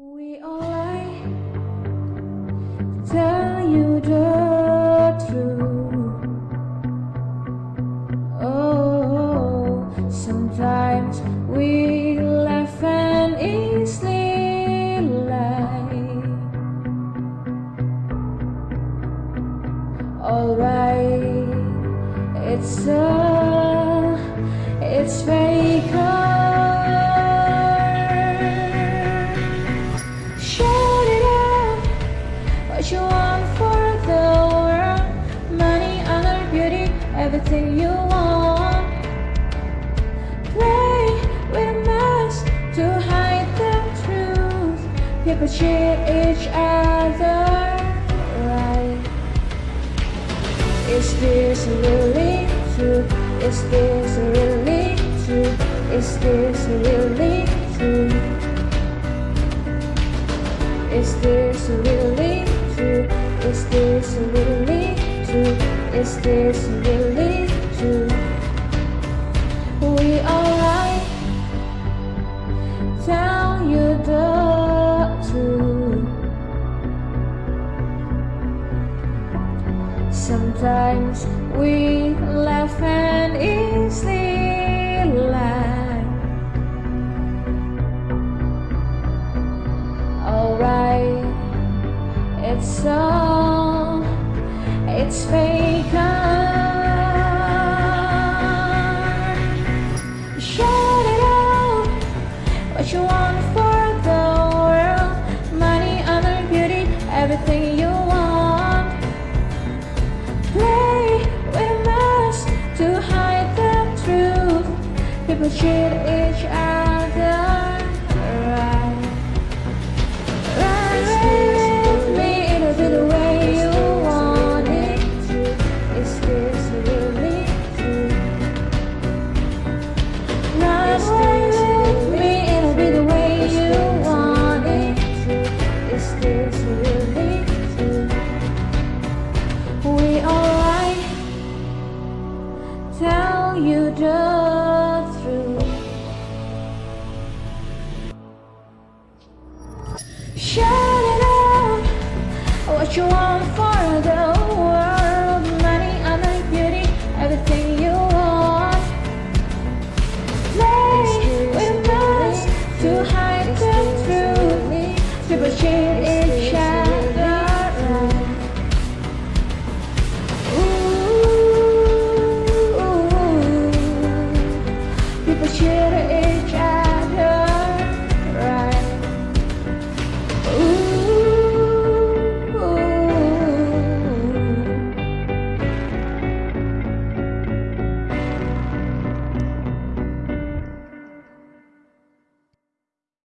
We all lie, tell you the truth. Oh, sometimes we laugh and easily lie. Alright, it's a, it's very everything you want. Play with a mask to hide the truth. People cheat each other, right? Is this really true? Is this really true? Is this really true? Is this really true? Is this really true? Is this really true? We lie, tell you the truth. Sometimes we laugh and easily lie. Alright, it's all, it's fake. Shout it out, what you want for the world. Money, honor, beauty, everything you want. Play with us to hide the truth. People cheat each other. you drove through. Shut it up, what you want for the world. Money, other beauty, everything you want. Play with us to hide the truth. People cheat year to